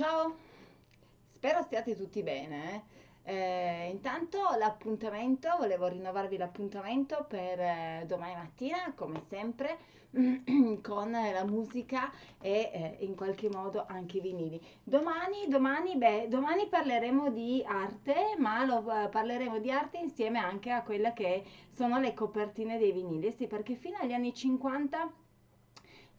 Ciao, spero stiate tutti bene. eh. Eh, intanto l'appuntamento, volevo rinnovarvi l'appuntamento per eh, domani mattina, come sempre, con la musica e eh, in qualche modo anche i vinili. Domani, domani, beh, domani parleremo di arte, ma lo, eh, parleremo di arte insieme anche a quelle che sono le copertine dei vinili. Sì, perché fino agli anni 50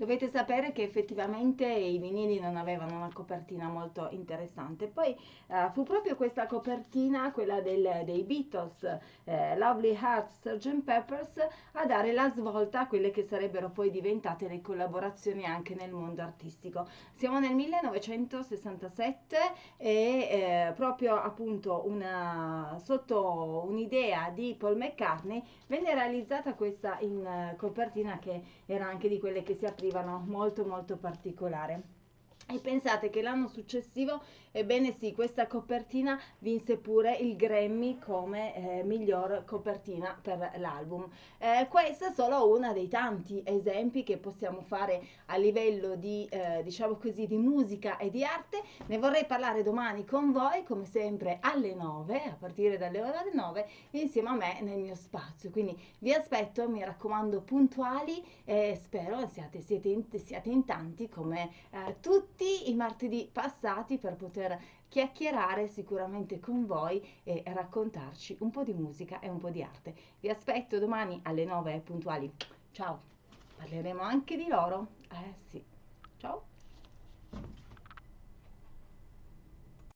Dovete sapere che effettivamente i vinili non avevano una copertina molto interessante. Poi eh, fu proprio questa copertina, quella del, dei Beatles, eh, Lovely Hearts, Sgt. Peppers, a dare la svolta a quelle che sarebbero poi diventate le collaborazioni anche nel mondo artistico. Siamo nel 1967 e eh, proprio appunto una, sotto un'idea di Paul McCartney venne realizzata questa in copertina che era anche di quelle che si apriva arrivano molto molto particolare. E pensate che l'anno successivo, ebbene sì, questa copertina vinse pure il Grammy come eh, miglior copertina per l'album. Eh, questa è solo uno dei tanti esempi che possiamo fare a livello di, eh, diciamo così, di musica e di arte. Ne vorrei parlare domani con voi, come sempre, alle 9, a partire dalle ore 9, insieme a me nel mio spazio. Quindi vi aspetto, mi raccomando, puntuali e spero siate, siete in, siate in tanti come eh, tutti tutti i martedì passati per poter chiacchierare sicuramente con voi e raccontarci un po' di musica e un po' di arte. Vi aspetto domani alle 9 puntuali. Ciao, parleremo anche di loro. Eh sì, ciao.